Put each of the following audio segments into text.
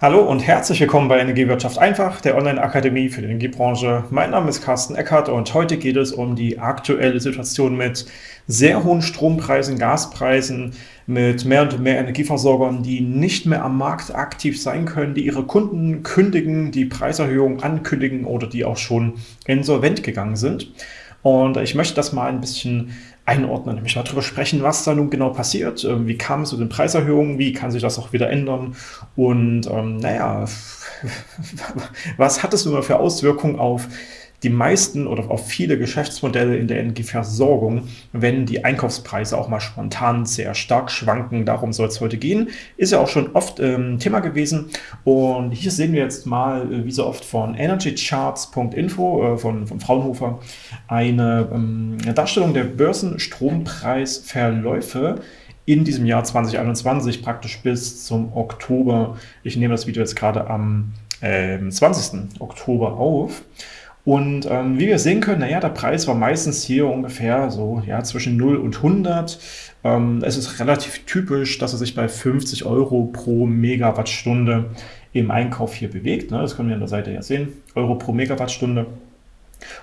Hallo und herzlich willkommen bei Energiewirtschaft einfach, der Online-Akademie für die Energiebranche. Mein Name ist Carsten Eckert und heute geht es um die aktuelle Situation mit sehr hohen Strompreisen, Gaspreisen, mit mehr und mehr Energieversorgern, die nicht mehr am Markt aktiv sein können, die ihre Kunden kündigen, die Preiserhöhungen ankündigen oder die auch schon insolvent gegangen sind. Und ich möchte das mal ein bisschen einordnen, nämlich darüber sprechen, was da nun genau passiert, ähm, wie kam es zu den Preiserhöhungen, wie kann sich das auch wieder ändern? Und ähm, naja, was hat es nun mal für Auswirkungen auf die meisten oder auch viele Geschäftsmodelle in der Energieversorgung, wenn die Einkaufspreise auch mal spontan sehr stark schwanken. Darum soll es heute gehen. Ist ja auch schon oft ähm, Thema gewesen. Und hier sehen wir jetzt mal, äh, wie so oft von energycharts.info äh, von, von Fraunhofer, eine, ähm, Darstellung der Börsenstrompreisverläufe in diesem Jahr 2021, praktisch bis zum Oktober. Ich nehme das Video jetzt gerade am äh, 20. Oktober auf. Und ähm, wie wir sehen können, naja, der Preis war meistens hier ungefähr so ja, zwischen 0 und 100. Ähm, es ist relativ typisch, dass er sich bei 50 Euro pro Megawattstunde im Einkauf hier bewegt. Ne? Das können wir an der Seite ja sehen, Euro pro Megawattstunde.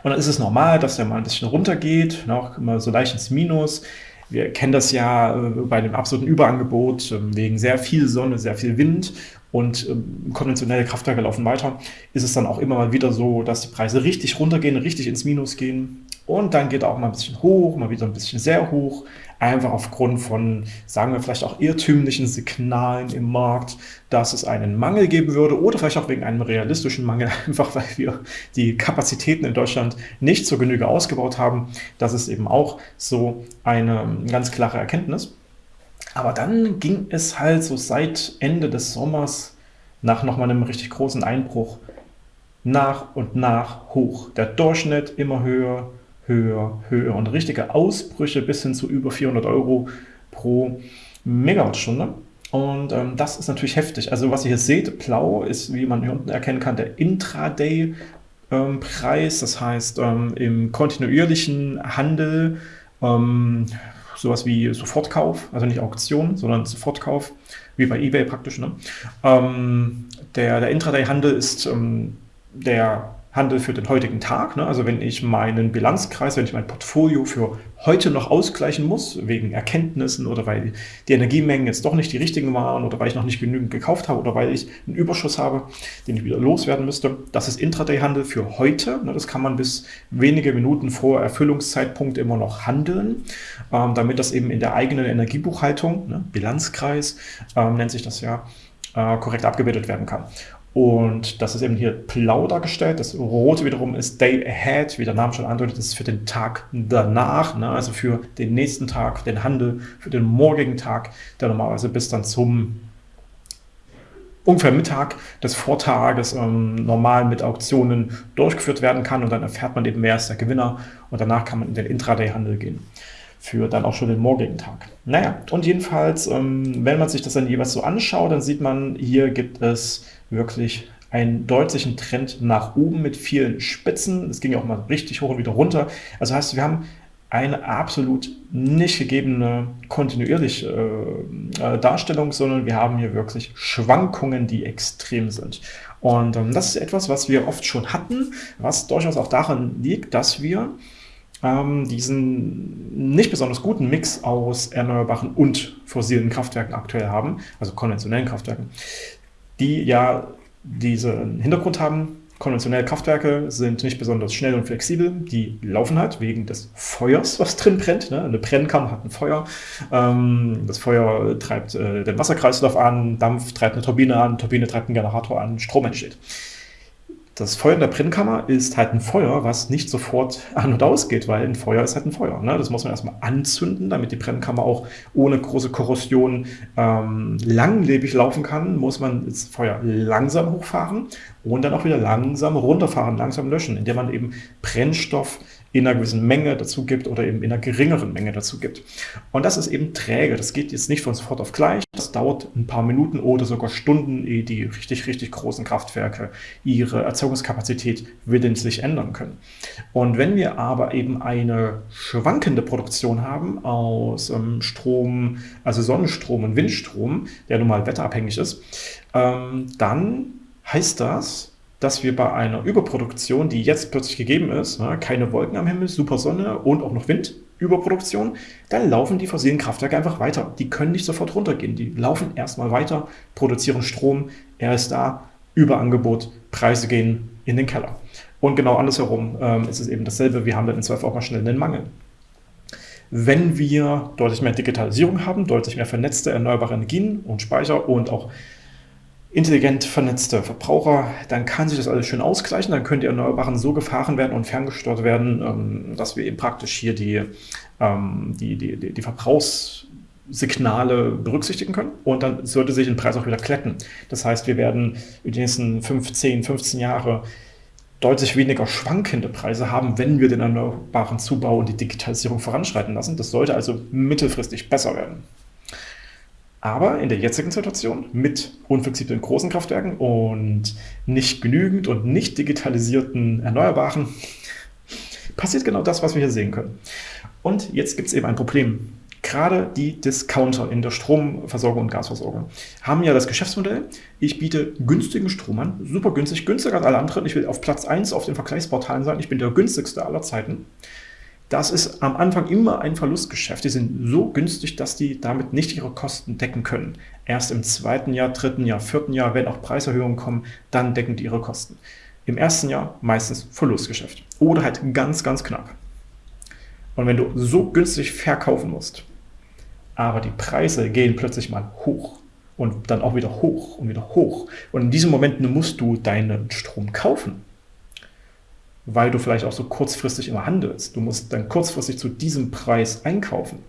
Und dann ist es normal, dass der mal ein bisschen runtergeht, ne? auch immer so leicht ins Minus. Wir kennen das ja äh, bei dem absoluten Überangebot ähm, wegen sehr viel Sonne, sehr viel Wind und ähm, konventionelle Kraftwerke laufen weiter, ist es dann auch immer mal wieder so, dass die Preise richtig runtergehen, richtig ins Minus gehen und dann geht auch mal ein bisschen hoch, mal wieder ein bisschen sehr hoch, einfach aufgrund von, sagen wir vielleicht auch irrtümlichen Signalen im Markt, dass es einen Mangel geben würde oder vielleicht auch wegen einem realistischen Mangel, einfach weil wir die Kapazitäten in Deutschland nicht zur Genüge ausgebaut haben. Das ist eben auch so eine ganz klare Erkenntnis. Aber dann ging es halt so seit Ende des Sommers nach nochmal einem richtig großen Einbruch nach und nach hoch. Der Durchschnitt immer höher, höher, höher und richtige Ausbrüche bis hin zu über 400 Euro pro Megawattstunde. Und ähm, das ist natürlich heftig. Also was ihr hier seht, blau ist, wie man hier unten erkennen kann, der Intraday ähm. Das heißt, ähm, im kontinuierlichen Handel ähm, sowas wie Sofortkauf, also nicht Auktion, sondern Sofortkauf, wie bei eBay praktisch. Ne? Ähm, der der Intraday-Handel ist ähm, der Handel für den heutigen Tag. Ne? Also wenn ich meinen Bilanzkreis, wenn ich mein Portfolio für heute noch ausgleichen muss, wegen Erkenntnissen oder weil die Energiemengen jetzt doch nicht die richtigen waren oder weil ich noch nicht genügend gekauft habe oder weil ich einen Überschuss habe, den ich wieder loswerden müsste. Das ist Intraday-Handel für heute. Ne? Das kann man bis wenige Minuten vor Erfüllungszeitpunkt immer noch handeln, ähm, damit das eben in der eigenen Energiebuchhaltung, ne? Bilanzkreis ähm, nennt sich das ja, äh, korrekt abgebildet werden kann. Und das ist eben hier blau dargestellt. Das rote wiederum ist Day Ahead, wie der Name schon andeutet, das ist für den Tag danach, ne? also für den nächsten Tag, den Handel, für den morgigen Tag, der normalerweise bis dann zum ungefähr Mittag des Vortages ähm, normal mit Auktionen durchgeführt werden kann und dann erfährt man eben, wer ist der Gewinner und danach kann man in den Intraday-Handel gehen für dann auch schon den morgigen Tag. Naja, und jedenfalls, ähm, wenn man sich das dann jeweils so anschaut, dann sieht man, hier gibt es wirklich einen deutlichen Trend nach oben mit vielen Spitzen. Es ging auch mal richtig hoch und wieder runter. Also heißt, wir haben eine absolut nicht gegebene kontinuierliche äh, Darstellung, sondern wir haben hier wirklich Schwankungen, die extrem sind. Und ähm, das ist etwas, was wir oft schon hatten, was durchaus auch daran liegt, dass wir ähm, diesen nicht besonders guten Mix aus erneuerbaren und fossilen Kraftwerken aktuell haben, also konventionellen Kraftwerken, die ja diesen Hintergrund haben, konventionelle Kraftwerke sind nicht besonders schnell und flexibel, die laufen halt wegen des Feuers, was drin brennt. Ne? Eine Brennkammer hat ein Feuer, ähm, das Feuer treibt äh, den Wasserkreislauf an, Dampf treibt eine Turbine an, Turbine treibt einen Generator an, Strom entsteht. Das Feuer in der Brennkammer ist halt ein Feuer, was nicht sofort an- und ausgeht, weil ein Feuer ist halt ein Feuer. Ne? Das muss man erstmal anzünden, damit die Brennkammer auch ohne große Korrosion ähm, langlebig laufen kann, muss man das Feuer langsam hochfahren und dann auch wieder langsam runterfahren, langsam löschen, indem man eben Brennstoff in einer gewissen Menge dazu gibt oder eben in einer geringeren Menge dazu gibt. Und das ist eben träge. Das geht jetzt nicht von sofort auf gleich. Das dauert ein paar Minuten oder sogar Stunden, ehe die richtig, richtig großen Kraftwerke ihre Erzeugungskapazität willentlich ändern können. Und wenn wir aber eben eine schwankende Produktion haben aus ähm, Strom, also Sonnenstrom und Windstrom, der nun mal wetterabhängig ist, ähm, dann heißt das, dass wir bei einer Überproduktion, die jetzt plötzlich gegeben ist, ne, keine Wolken am Himmel, super Sonne und auch noch Wind, Überproduktion, dann laufen die fossilen Kraftwerke einfach weiter. Die können nicht sofort runtergehen. Die laufen erstmal weiter, produzieren Strom, er ist da, Überangebot, Preise gehen in den Keller. Und genau andersherum ähm, ist es eben dasselbe. Wir haben dann in Zweifel auch mal schnell einen Mangel. Wenn wir deutlich mehr Digitalisierung haben, deutlich mehr vernetzte erneuerbare Energien und Speicher und auch intelligent vernetzte Verbraucher, dann kann sich das alles schön ausgleichen, dann können die Erneuerbaren so gefahren werden und ferngesteuert werden, ähm, dass wir eben praktisch hier die, ähm, die, die, die, die Verbrauchssignale berücksichtigen können und dann sollte sich den Preis auch wieder kletten. Das heißt, wir werden in den nächsten 15, 15 Jahre deutlich weniger schwankende Preise haben, wenn wir den erneuerbaren Zubau und die Digitalisierung voranschreiten lassen. Das sollte also mittelfristig besser werden. Aber in der jetzigen Situation mit unflexiblen großen Kraftwerken und nicht genügend und nicht digitalisierten Erneuerbaren passiert genau das, was wir hier sehen können. Und jetzt gibt es eben ein Problem. Gerade die Discounter in der Stromversorgung und Gasversorgung haben ja das Geschäftsmodell, ich biete günstigen Strom an, super günstig, günstiger als alle anderen, ich will auf Platz 1 auf den Vergleichsportalen sein, ich bin der günstigste aller Zeiten. Das ist am Anfang immer ein Verlustgeschäft. Die sind so günstig, dass die damit nicht ihre Kosten decken können. Erst im zweiten Jahr, dritten Jahr, vierten Jahr, wenn auch Preiserhöhungen kommen, dann decken die ihre Kosten. Im ersten Jahr meistens Verlustgeschäft oder halt ganz, ganz knapp. Und wenn du so günstig verkaufen musst, aber die Preise gehen plötzlich mal hoch und dann auch wieder hoch und wieder hoch und in diesem Moment musst du deinen Strom kaufen, weil du vielleicht auch so kurzfristig immer handelst, du musst dann kurzfristig zu diesem Preis einkaufen,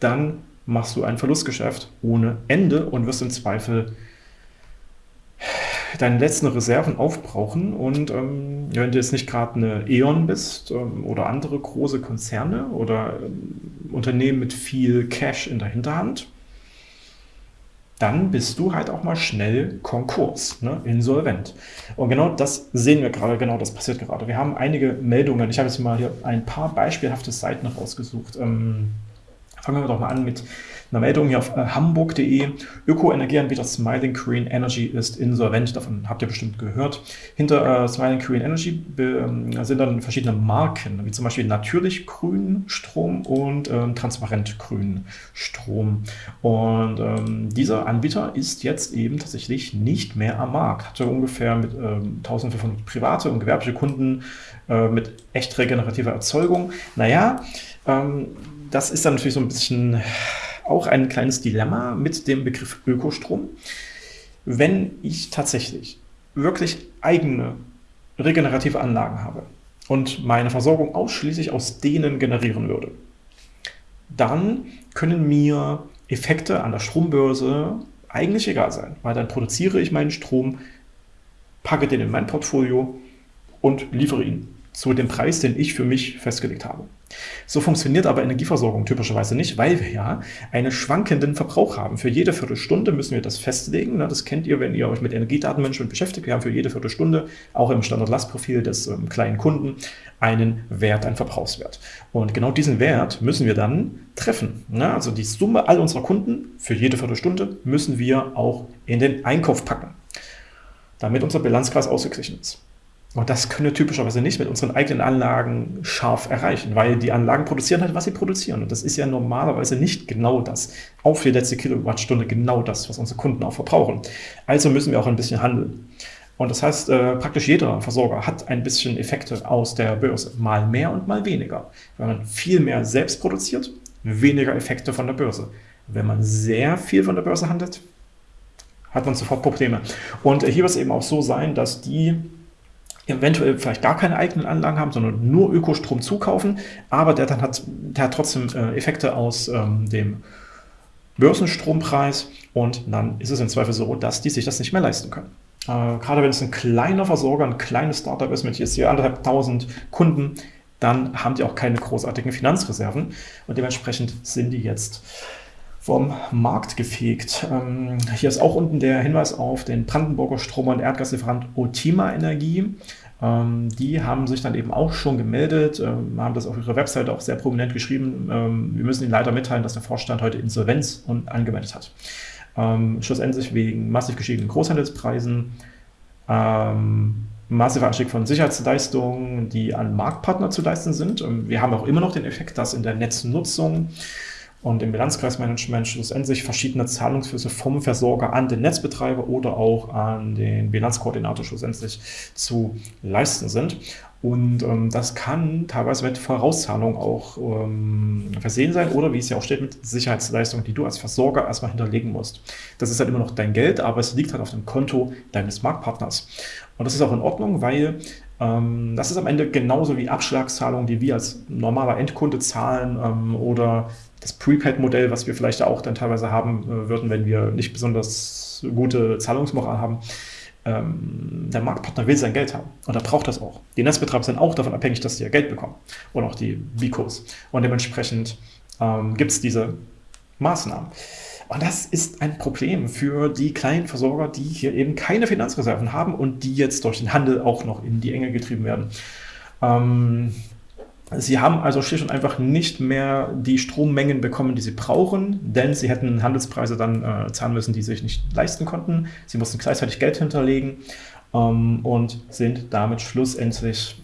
dann machst du ein Verlustgeschäft ohne Ende und wirst im Zweifel deine letzten Reserven aufbrauchen. Und ähm, wenn du jetzt nicht gerade eine E.ON bist ähm, oder andere große Konzerne oder ähm, Unternehmen mit viel Cash in der Hinterhand, dann bist du halt auch mal schnell Konkurs, ne, insolvent. Und genau das sehen wir gerade, genau das passiert gerade. Wir haben einige Meldungen, ich habe jetzt mal hier ein paar beispielhafte Seiten rausgesucht. Ähm, fangen wir doch mal an mit eine Meldung hier auf äh, hamburg.de. Öko-Energieanbieter Smiling Green Energy ist insolvent. Davon habt ihr bestimmt gehört. Hinter äh, Smiling Green Energy äh, sind dann verschiedene Marken, wie zum Beispiel natürlich grün Strom und ähm, transparent grün Strom. Und ähm, dieser Anbieter ist jetzt eben tatsächlich nicht mehr am Markt. Hatte ungefähr mit ähm, 1500 private und gewerbliche Kunden äh, mit echt regenerativer Erzeugung. Naja, ähm, das ist dann natürlich so ein bisschen auch ein kleines Dilemma mit dem Begriff Ökostrom. Wenn ich tatsächlich wirklich eigene regenerative Anlagen habe und meine Versorgung ausschließlich aus denen generieren würde, dann können mir Effekte an der Strombörse eigentlich egal sein, weil dann produziere ich meinen Strom, packe den in mein Portfolio und liefere ihn zu dem Preis, den ich für mich festgelegt habe. So funktioniert aber Energieversorgung typischerweise nicht, weil wir ja einen schwankenden Verbrauch haben. Für jede Viertelstunde müssen wir das festlegen. Ne? Das kennt ihr, wenn ihr euch mit Energiedatenmanagement beschäftigt. Wir haben für jede Viertelstunde, auch im Standardlastprofil des ähm, kleinen Kunden, einen Wert, einen Verbrauchswert. Und genau diesen Wert müssen wir dann treffen. Ne? Also die Summe all unserer Kunden für jede Viertelstunde müssen wir auch in den Einkauf packen, damit unser Bilanzkreis ausgeglichen ist. Und das können wir typischerweise nicht mit unseren eigenen Anlagen scharf erreichen, weil die Anlagen produzieren halt, was sie produzieren. Und das ist ja normalerweise nicht genau das, auf die letzte Kilowattstunde genau das, was unsere Kunden auch verbrauchen. Also müssen wir auch ein bisschen handeln. Und das heißt, äh, praktisch jeder Versorger hat ein bisschen Effekte aus der Börse, mal mehr und mal weniger. Wenn man viel mehr selbst produziert, weniger Effekte von der Börse. Wenn man sehr viel von der Börse handelt, hat man sofort Probleme. Und hier wird es eben auch so sein, dass die eventuell vielleicht gar keine eigenen Anlagen haben, sondern nur Ökostrom zukaufen, aber der dann hat, der hat trotzdem äh, Effekte aus ähm, dem Börsenstrompreis. Und dann ist es im Zweifel so, dass die sich das nicht mehr leisten können. Äh, gerade wenn es ein kleiner Versorger, ein kleines Startup ist mit jetzt hier anderthalb tausend Kunden, dann haben die auch keine großartigen Finanzreserven. Und dementsprechend sind die jetzt vom Markt gefegt. Ähm, hier ist auch unten der Hinweis auf den Brandenburger Strom- und Erdgaslieferant Otima Energie. Ähm, die haben sich dann eben auch schon gemeldet, ähm, haben das auf ihrer Webseite auch sehr prominent geschrieben. Ähm, wir müssen Ihnen leider mitteilen, dass der Vorstand heute Insolvenz angemeldet hat. Ähm, schlussendlich wegen massiv gestiegenen Großhandelspreisen, ähm, massiver Anstieg von Sicherheitsleistungen, die an Marktpartner zu leisten sind. Wir haben auch immer noch den Effekt, dass in der Netznutzung und im Bilanzkreismanagement schlussendlich verschiedene Zahlungsflüsse vom Versorger an den Netzbetreiber oder auch an den Bilanzkoordinator schlussendlich zu leisten sind. Und ähm, das kann teilweise mit Vorauszahlung auch ähm, versehen sein oder wie es ja auch steht, mit Sicherheitsleistungen, die du als Versorger erstmal hinterlegen musst. Das ist halt immer noch dein Geld, aber es liegt halt auf dem Konto deines Marktpartners. Und das ist auch in Ordnung, weil das ist am Ende genauso wie Abschlagszahlungen, die wir als normaler Endkunde zahlen ähm, oder das Prepaid-Modell, was wir vielleicht auch dann teilweise haben äh, würden, wenn wir nicht besonders gute Zahlungsmoral haben. Ähm, der Marktpartner will sein Geld haben und er braucht das auch. Die Netzbetreiber sind auch davon abhängig, dass sie ihr Geld bekommen und auch die Bicos. Und dementsprechend ähm, gibt es diese Maßnahmen. Und das ist ein Problem für die kleinen Versorger, die hier eben keine Finanzreserven haben und die jetzt durch den Handel auch noch in die Enge getrieben werden. Ähm, Sie haben also schlicht und einfach nicht mehr die Strommengen bekommen, die sie brauchen, denn sie hätten Handelspreise dann äh, zahlen müssen, die sie sich nicht leisten konnten. Sie mussten gleichzeitig Geld hinterlegen ähm, und sind damit schlussendlich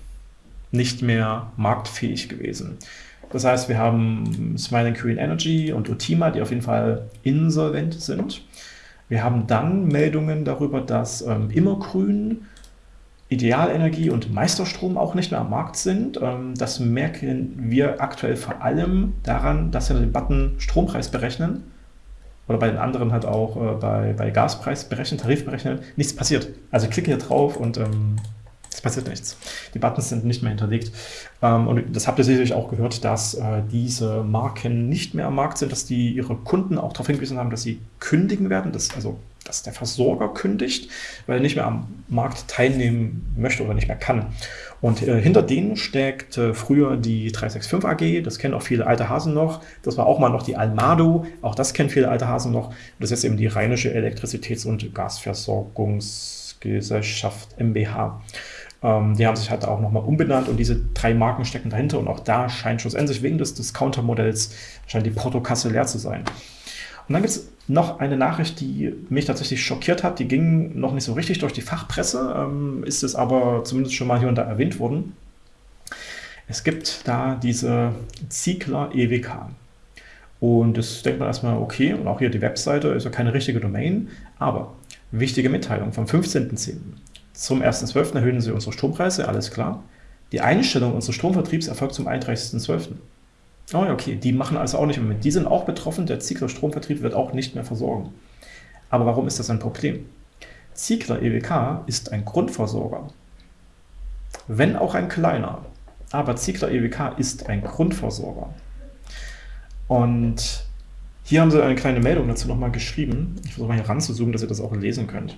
nicht mehr marktfähig gewesen. Das heißt, wir haben Smiling Green Energy und Utima, die auf jeden Fall insolvent sind. Wir haben dann Meldungen darüber, dass ähm, Immergrün Idealenergie und Meisterstrom auch nicht mehr am Markt sind. Ähm, das merken wir aktuell vor allem daran, dass wir den Button Strompreis berechnen oder bei den anderen halt auch äh, bei, bei Gaspreis berechnen, Tarif berechnen, nichts passiert. Also klicke hier drauf und ähm, es passiert nichts. Die Buttons sind nicht mehr hinterlegt. Ähm, und das habt ihr sicherlich auch gehört, dass äh, diese Marken nicht mehr am Markt sind, dass die ihre Kunden auch darauf hingewiesen haben, dass sie kündigen werden, dass, also, dass der Versorger kündigt, weil er nicht mehr am Markt teilnehmen möchte oder nicht mehr kann. Und äh, hinter denen steckt äh, früher die 365 AG, das kennen auch viele alte Hasen noch. Das war auch mal noch die Almado, auch das kennen viele alte Hasen noch. Das ist eben die Rheinische Elektrizitäts- und Gasversorgungsgesellschaft MBH. Ähm, die haben sich halt auch nochmal umbenannt und diese drei Marken stecken dahinter und auch da scheint schlussendlich wegen des Discounter-Modells scheint die Portokasse leer zu sein. Und dann gibt es noch eine Nachricht, die mich tatsächlich schockiert hat. Die ging noch nicht so richtig durch die Fachpresse, ähm, ist es aber zumindest schon mal hier und da erwähnt worden. Es gibt da diese Ziegler EWK. Und das denkt man erstmal, okay, und auch hier die Webseite ist ja keine richtige Domain, aber wichtige Mitteilung vom 15.10. Zum 1.12. erhöhen sie unsere Strompreise, alles klar. Die Einstellung unseres Stromvertriebs erfolgt zum 31.12. Oh ja, okay, die machen also auch nicht mehr mit. Die sind auch betroffen, der Ziegler Stromvertrieb wird auch nicht mehr versorgen. Aber warum ist das ein Problem? Ziegler EWK ist ein Grundversorger. Wenn auch ein kleiner. Aber Ziegler EWK ist ein Grundversorger. Und hier haben sie eine kleine Meldung dazu nochmal geschrieben. Ich versuche mal hier ranzuzoomen, dass ihr das auch lesen könnt.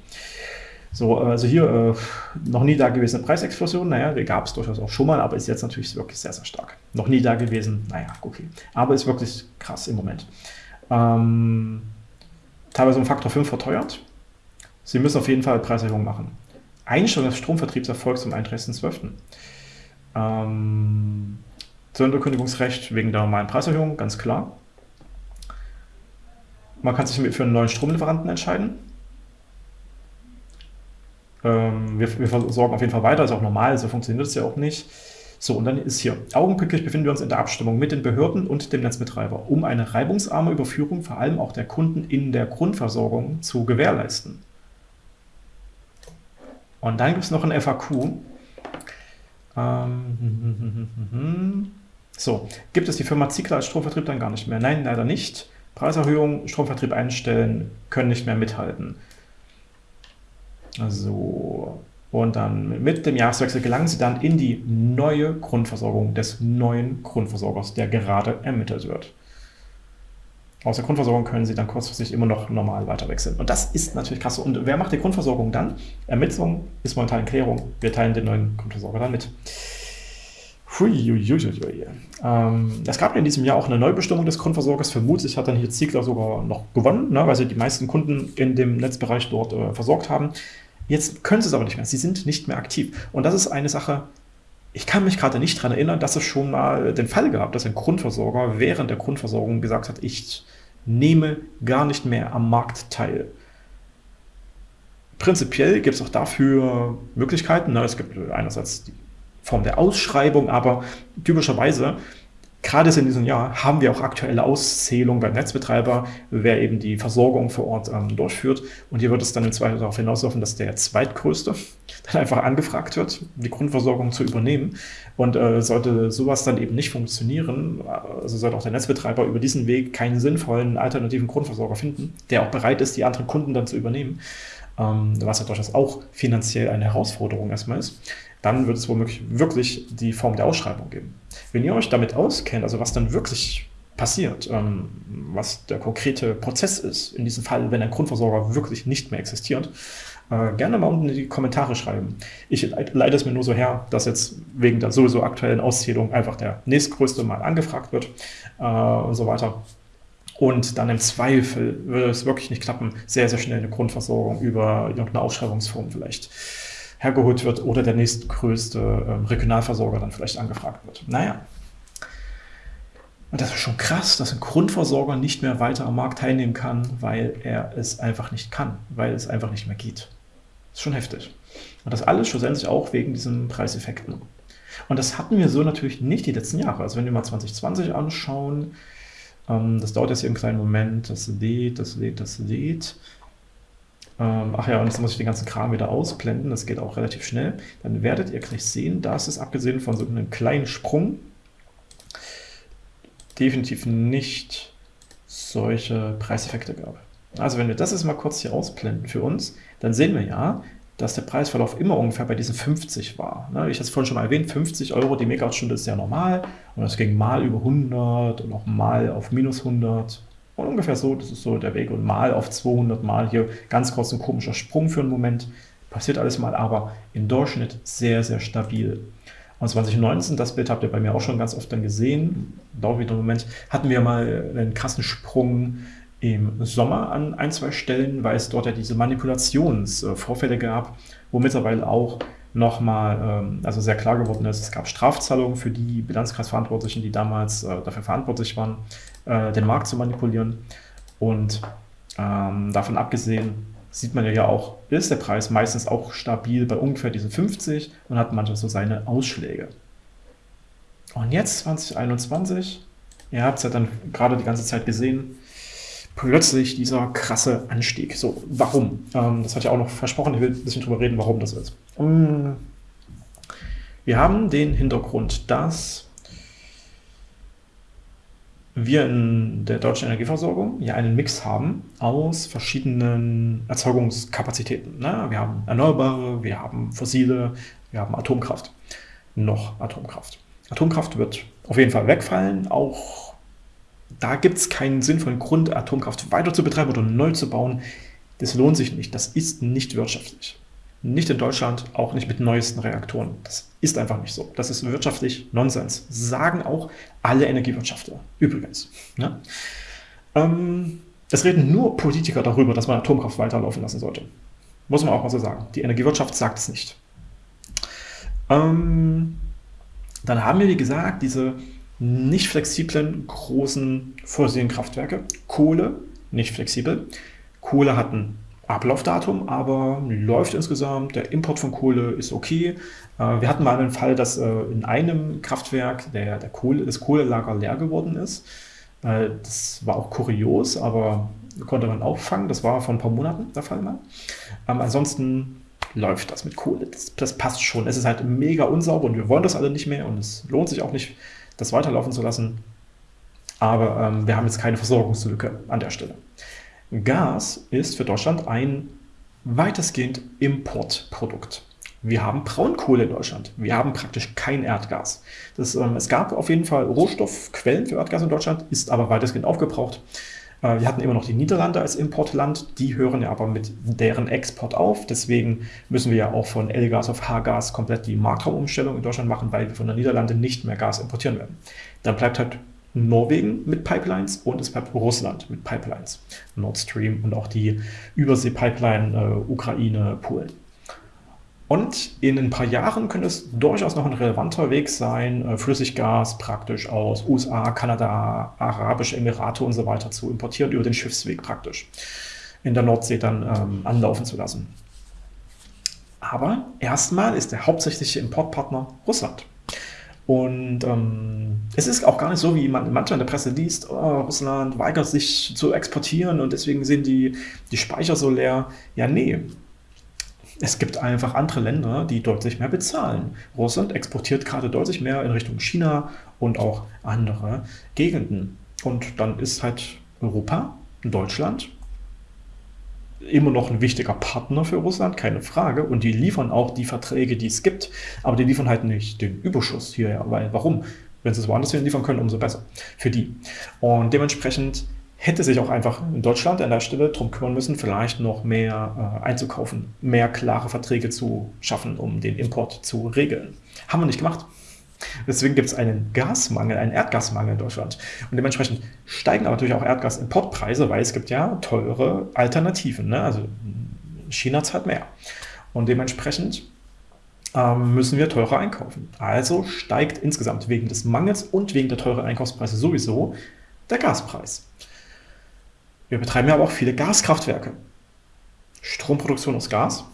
So, also hier äh, noch nie da gewesen Preisexplosion, naja, die gab es durchaus auch schon mal, aber ist jetzt natürlich wirklich sehr, sehr stark. Noch nie da gewesen, naja, okay. Aber ist wirklich krass im Moment. Ähm, teilweise um Faktor 5 verteuert. Sie müssen auf jeden Fall Preiserhöhungen machen. Einstellung des Stromvertriebs erfolgt zum 31.12. Ähm, Sonderkündigungsrecht wegen der normalen Preiserhöhung, ganz klar. Man kann sich für einen neuen Stromlieferanten entscheiden. Ähm, wir, wir versorgen auf jeden Fall weiter, ist auch normal, so funktioniert es ja auch nicht. So, und dann ist hier, augenblicklich befinden wir uns in der Abstimmung mit den Behörden und dem Netzbetreiber, um eine reibungsarme Überführung vor allem auch der Kunden in der Grundversorgung zu gewährleisten. Und dann gibt es noch ein FAQ. Ähm, so, gibt es die Firma Ziegler als Stromvertrieb dann gar nicht mehr? Nein, leider nicht. Preiserhöhung, Stromvertrieb einstellen, können nicht mehr mithalten. So, und dann mit dem Jahreswechsel gelangen sie dann in die neue Grundversorgung des neuen Grundversorgers, der gerade ermittelt wird. Aus der Grundversorgung können sie dann kurzfristig immer noch normal weiterwechseln. Und das ist natürlich krass. Und wer macht die Grundversorgung dann? Ermittlung ist momentan in Klärung. Wir teilen den neuen Grundversorger dann mit. Huiuiuiui. Ähm, es gab in diesem Jahr auch eine Neubestimmung des Grundversorgers. Vermutlich hat dann hier Ziegler sogar noch gewonnen, ne, weil sie die meisten Kunden in dem Netzbereich dort äh, versorgt haben. Jetzt können sie es aber nicht mehr. Sie sind nicht mehr aktiv. Und das ist eine Sache, ich kann mich gerade nicht daran erinnern, dass es schon mal den Fall gab, dass ein Grundversorger während der Grundversorgung gesagt hat, ich nehme gar nicht mehr am Markt teil. Prinzipiell gibt es auch dafür Möglichkeiten. Ne? Es gibt einerseits die Form der Ausschreibung, aber typischerweise, gerade in diesem Jahr, haben wir auch aktuelle Auszählungen beim Netzbetreiber, wer eben die Versorgung vor Ort ähm, durchführt. Und hier wird es dann im Zweifel darauf hinauslaufen, dass der zweitgrößte dann einfach angefragt wird, die Grundversorgung zu übernehmen. Und äh, sollte sowas dann eben nicht funktionieren, also sollte auch der Netzbetreiber über diesen Weg keinen sinnvollen alternativen Grundversorger finden, der auch bereit ist, die anderen Kunden dann zu übernehmen, was ja durchaus auch finanziell eine Herausforderung erstmal ist, dann wird es womöglich wirklich die Form der Ausschreibung geben. Wenn ihr euch damit auskennt, also was dann wirklich passiert, ähm, was der konkrete Prozess ist, in diesem Fall, wenn ein Grundversorger wirklich nicht mehr existiert, äh, gerne mal unten in die Kommentare schreiben. Ich leite es mir nur so her, dass jetzt wegen der sowieso aktuellen Auszählung einfach der nächstgrößte mal angefragt wird äh, und so weiter. Und dann im Zweifel würde es wirklich nicht klappen, sehr, sehr schnell eine Grundversorgung über irgendeine Ausschreibungsform vielleicht hergeholt wird oder der nächstgrößte ähm, Regionalversorger dann vielleicht angefragt wird. Naja. Und das ist schon krass, dass ein Grundversorger nicht mehr weiter am Markt teilnehmen kann, weil er es einfach nicht kann, weil es einfach nicht mehr geht. Das ist schon heftig. Und das alles schlussendlich auch wegen diesen Preiseffekten. Und das hatten wir so natürlich nicht die letzten Jahre. Also wenn wir mal 2020 anschauen, ähm, das dauert jetzt hier einen kleinen Moment, das lädt, das lädt, das lädt. Ähm, ach ja, und jetzt muss ich den ganzen Kram wieder ausblenden, das geht auch relativ schnell. Dann werdet ihr gleich sehen, dass es abgesehen von so einem kleinen Sprung definitiv nicht solche Preiseffekte gab. Also wenn wir das jetzt mal kurz hier ausblenden für uns, dann sehen wir ja, dass der Preisverlauf immer ungefähr bei diesen 50 war. Ne, ich hatte es vorhin schon mal erwähnt, 50 Euro die Megawattstunde ist sehr normal und das ging mal über 100 und auch mal auf minus 100 und ungefähr so, das ist so der Weg. Und mal auf 200 Mal hier ganz kurz ein komischer Sprung für einen Moment. Passiert alles mal, aber im Durchschnitt sehr, sehr stabil. Und 2019, das Bild habt ihr bei mir auch schon ganz oft dann gesehen, dauert wieder einen Moment, hatten wir mal einen krassen Sprung im Sommer an ein, zwei Stellen, weil es dort ja diese Manipulationsvorfälle gab, wo mittlerweile auch nochmal ähm, also sehr klar geworden ist, es gab Strafzahlungen für die Bilanzkreisverantwortlichen, die damals äh, dafür verantwortlich waren, äh, den Markt zu manipulieren. Und ähm, davon abgesehen sieht man ja auch, ist der Preis meistens auch stabil bei ungefähr diesen 50 und hat manchmal so seine Ausschläge. Und jetzt 2021, ihr habt es ja dann gerade die ganze Zeit gesehen, plötzlich dieser krasse Anstieg. So, warum? Ähm, das hat ja auch noch versprochen, ich will ein bisschen drüber reden, warum das ist. Um, wir haben den Hintergrund, dass wir in der deutschen Energieversorgung ja einen Mix haben aus verschiedenen Erzeugungskapazitäten. Ne? Wir haben Erneuerbare, wir haben Fossile, wir haben Atomkraft. Noch Atomkraft. Atomkraft wird auf jeden Fall wegfallen, auch da gibt es keinen sinnvollen Grund, Atomkraft weiter zu betreiben oder neu zu bauen. Das lohnt sich nicht. Das ist nicht wirtschaftlich. Nicht in Deutschland, auch nicht mit neuesten Reaktoren. Das ist einfach nicht so. Das ist wirtschaftlich Nonsens. Sagen auch alle Energiewirtschaftler. Übrigens. Ne? Ähm, es reden nur Politiker darüber, dass man Atomkraft weiterlaufen lassen sollte. Muss man auch mal so sagen. Die Energiewirtschaft sagt es nicht. Ähm, dann haben wir, wie gesagt, diese nicht flexiblen großen fossilen Kraftwerke. Kohle, nicht flexibel. Kohle hat ein Ablaufdatum, aber läuft insgesamt. Der Import von Kohle ist okay. Äh, wir hatten mal einen Fall, dass äh, in einem Kraftwerk der, der Kohle, das Kohlelager leer geworden ist. Äh, das war auch kurios, aber konnte man auffangen. Das war vor ein paar Monaten der Fall mal. Ähm, ansonsten läuft das mit Kohle. Das, das passt schon. Es ist halt mega unsauber und wir wollen das alle nicht mehr und es lohnt sich auch nicht das weiterlaufen zu lassen. Aber ähm, wir haben jetzt keine Versorgungslücke an der Stelle. Gas ist für Deutschland ein weitestgehend Importprodukt. Wir haben Braunkohle in Deutschland. Wir haben praktisch kein Erdgas. Das, ähm, es gab auf jeden Fall Rohstoffquellen für Erdgas in Deutschland, ist aber weitestgehend aufgebraucht. Äh, wir hatten immer noch die Niederlande als Importland, die hören ja aber mit deren Export auf. Deswegen müssen wir ja auch von L-Gas auf H-Gas komplett die Marktraumumstellung in Deutschland machen, weil wir von der Niederlande nicht mehr Gas importieren werden. Dann bleibt halt Norwegen mit Pipelines und es bleibt Russland mit Pipelines. Nord Stream und auch die Übersee-Pipeline äh, Ukraine, Polen. Und in ein paar Jahren könnte es durchaus noch ein relevanter Weg sein, äh, Flüssiggas praktisch aus USA, Kanada, Arabische Emirate und so weiter zu importieren, über den Schiffsweg praktisch in der Nordsee dann ähm, anlaufen zu lassen. Aber erstmal ist der hauptsächliche Importpartner Russland. Und ähm, es ist auch gar nicht so, wie man manchmal in der Presse liest, oh, Russland weigert sich zu exportieren und deswegen sind die, die Speicher so leer. Ja, nee, es gibt einfach andere Länder, die deutlich mehr bezahlen. Russland exportiert gerade deutlich mehr in Richtung China und auch andere Gegenden. Und dann ist halt Europa, Deutschland, immer noch ein wichtiger Partner für Russland, keine Frage. Und die liefern auch die Verträge, die es gibt. Aber die liefern halt nicht den Überschuss hierher. Weil, warum? Wenn sie es woanders hin liefern können, umso besser für die. Und dementsprechend hätte sich auch einfach in Deutschland an der Stelle darum kümmern müssen, vielleicht noch mehr äh, einzukaufen, mehr klare Verträge zu schaffen, um den Import zu regeln. Haben wir nicht gemacht. Deswegen gibt es einen Gasmangel, einen Erdgasmangel in Deutschland. Und dementsprechend steigen aber natürlich auch Erdgasimportpreise, weil es gibt ja teure Alternativen. Ne? Also China zahlt mehr. Und dementsprechend ähm, müssen wir teurer einkaufen. Also steigt insgesamt wegen des Mangels und wegen der teuren Einkaufspreise sowieso der Gaspreis. Wir betreiben ja aber auch viele Gaskraftwerke. Stromproduktion aus Gas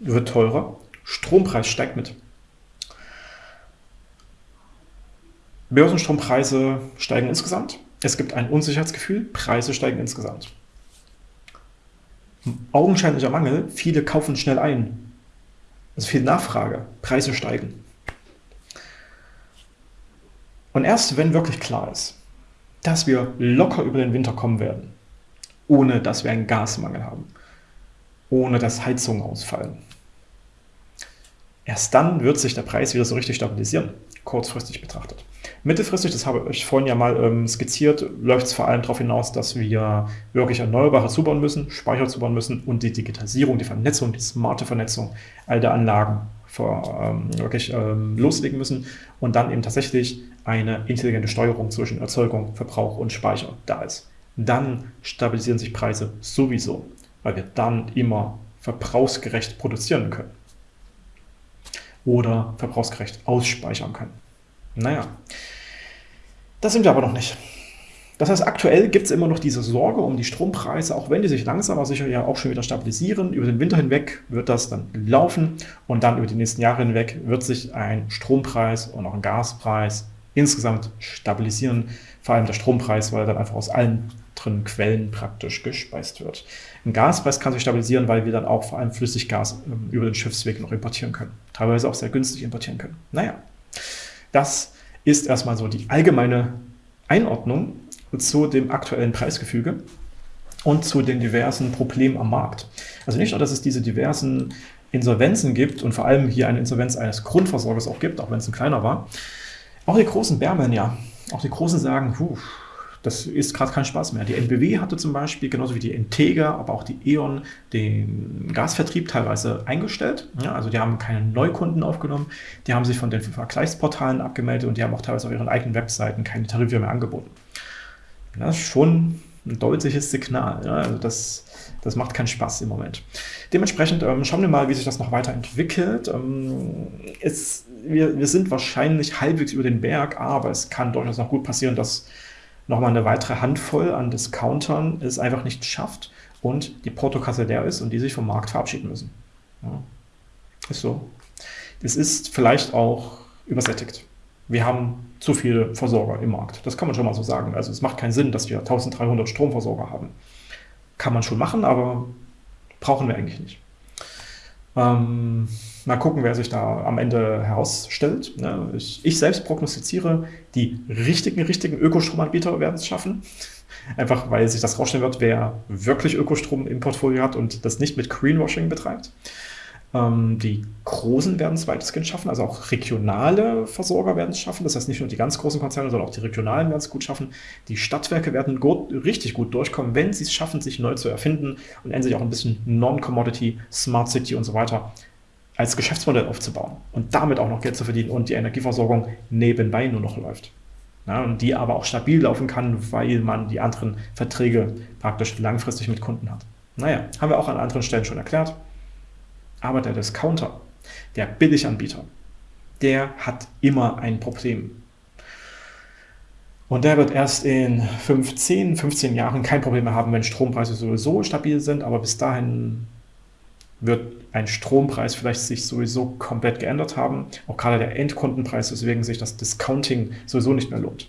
wird teurer, Strompreis steigt mit. Börsenstrompreise steigen insgesamt. Es gibt ein Unsicherheitsgefühl, Preise steigen insgesamt. Augenscheinlicher Mangel, viele kaufen schnell ein. Also viel Nachfrage, Preise steigen. Und erst wenn wirklich klar ist, dass wir locker über den Winter kommen werden, ohne dass wir einen Gasmangel haben, ohne dass Heizungen ausfallen. Erst dann wird sich der Preis wieder so richtig stabilisieren, kurzfristig betrachtet. Mittelfristig, das habe ich vorhin ja mal ähm, skizziert, läuft es vor allem darauf hinaus, dass wir wirklich Erneuerbare zubauen müssen, Speicher zubauen müssen und die Digitalisierung, die Vernetzung, die smarte Vernetzung all der Anlagen vor, ähm, wirklich ähm, loslegen müssen und dann eben tatsächlich eine intelligente Steuerung zwischen Erzeugung, Verbrauch und Speicher da ist dann stabilisieren sich Preise sowieso, weil wir dann immer verbrauchsgerecht produzieren können oder verbrauchsgerecht ausspeichern können. Naja, das sind wir aber noch nicht. Das heißt, aktuell gibt es immer noch diese Sorge um die Strompreise, auch wenn die sich langsam aber sicher ja auch schon wieder stabilisieren. Über den Winter hinweg wird das dann laufen und dann über die nächsten Jahre hinweg wird sich ein Strompreis und auch ein Gaspreis insgesamt stabilisieren. Vor allem der Strompreis, weil er dann einfach aus allen anderen Quellen praktisch gespeist wird. Ein Gaspreis kann sich stabilisieren, weil wir dann auch vor allem Flüssiggas ähm, über den Schiffsweg noch importieren können. Teilweise auch sehr günstig importieren können. Naja, das ist erstmal so die allgemeine Einordnung zu dem aktuellen Preisgefüge und zu den diversen Problemen am Markt. Also nicht nur, dass es diese diversen Insolvenzen gibt und vor allem hier eine Insolvenz eines Grundversorgers auch gibt, auch wenn es ein kleiner war. Auch die großen Bärmen, ja. Auch die Großen sagen, puh, das ist gerade kein Spaß mehr. Die NBW hatte zum Beispiel, genauso wie die Integra, aber auch die E.ON, den Gasvertrieb teilweise eingestellt. Ja, also die haben keine Neukunden aufgenommen, die haben sich von den Vergleichsportalen abgemeldet und die haben auch teilweise auf ihren eigenen Webseiten keine Tarife mehr angeboten. Das ist schon ein deutliches Signal. Ja, also das, das macht keinen Spaß im Moment. Dementsprechend ähm, schauen wir mal, wie sich das noch weiterentwickelt. Ähm, es, wir, wir sind wahrscheinlich halbwegs über den Berg, aber es kann durchaus noch gut passieren, dass nochmal eine weitere Handvoll an Discountern es einfach nicht schafft und die Portokasse leer ist und die sich vom Markt verabschieden müssen. Ja, ist so. Es ist vielleicht auch übersättigt. Wir haben zu viele Versorger im Markt. Das kann man schon mal so sagen. Also es macht keinen Sinn, dass wir 1300 Stromversorger haben. Kann man schon machen, aber brauchen wir eigentlich nicht. Ähm, mal gucken, wer sich da am Ende herausstellt. Ne? Ich, ich, selbst prognostiziere, die richtigen, richtigen Ökostromanbieter werden es schaffen. Einfach weil sich das rausstellen wird, wer wirklich Ökostrom im Portfolio hat und das nicht mit Greenwashing betreibt. Ähm, die Großen werden es weitestgehend schaffen, also auch regionale Versorger werden es schaffen. Das heißt nicht nur die ganz großen Konzerne, sondern auch die regionalen werden es gut schaffen. Die Stadtwerke werden gut, richtig gut durchkommen, wenn sie es schaffen, sich neu zu erfinden und endlich auch ein bisschen Non-Commodity, Smart City und so weiter als Geschäftsmodell aufzubauen und damit auch noch Geld zu verdienen und die Energieversorgung nebenbei nur noch läuft. Ja, und die aber auch stabil laufen kann, weil man die anderen Verträge praktisch langfristig mit Kunden hat. Naja, haben wir auch an anderen Stellen schon erklärt. Aber der Discounter, der Billiganbieter, der hat immer ein Problem. Und der wird erst in 15, 15 Jahren kein Problem mehr haben, wenn Strompreise sowieso stabil sind, aber bis dahin wird ein Strompreis vielleicht sich sowieso komplett geändert haben. Auch gerade der Endkundenpreis, weswegen sich das Discounting sowieso nicht mehr lohnt.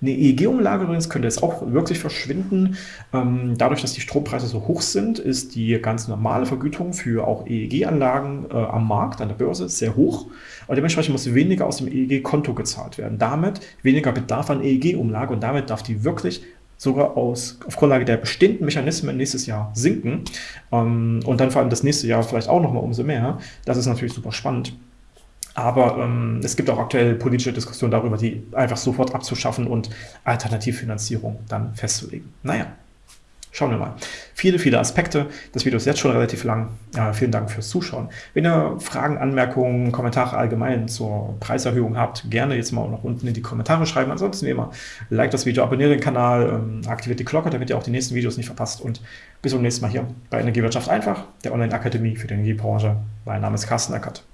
Eine EEG-Umlage übrigens könnte jetzt auch wirklich verschwinden. Ähm, dadurch, dass die Strompreise so hoch sind, ist die ganz normale Vergütung für auch EEG-Anlagen äh, am Markt, an der Börse, sehr hoch. Und dementsprechend muss weniger aus dem EEG-Konto gezahlt werden. Damit weniger Bedarf an EEG-Umlage und damit darf die wirklich sogar aus, auf Grundlage der bestehenden Mechanismen nächstes Jahr sinken ähm, und dann vor allem das nächste Jahr vielleicht auch nochmal umso mehr. Das ist natürlich super spannend. Aber ähm, es gibt auch aktuell politische Diskussionen darüber, die einfach sofort abzuschaffen und Alternativfinanzierung dann festzulegen. Naja, schauen wir mal. Viele, viele Aspekte. Das Video ist jetzt schon relativ lang. Ja, vielen Dank fürs Zuschauen. Wenn ihr Fragen, Anmerkungen, Kommentare allgemein zur Preiserhöhung habt, gerne jetzt mal noch unten in die Kommentare schreiben. Ansonsten wie immer, like das Video, abonniert den Kanal, ähm, aktiviert die Glocke, damit ihr auch die nächsten Videos nicht verpasst. Und bis zum nächsten Mal hier bei Energiewirtschaft einfach, der Online-Akademie für die Energiebranche. Mein Name ist Carsten Eckert.